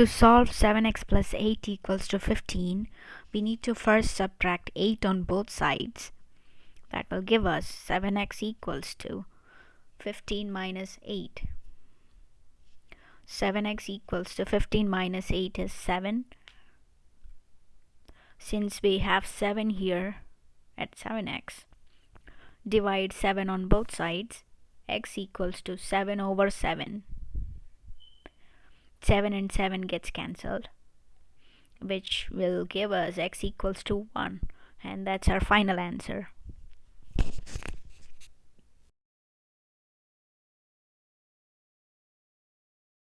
To solve 7x plus 8 equals to 15, we need to first subtract 8 on both sides. That will give us 7x equals to 15 minus 8. 7x equals to 15 minus 8 is 7. Since we have 7 here at 7x, divide 7 on both sides, x equals to 7 over 7. 7 and 7 gets cancelled which will give us x equals to 1 and that's our final answer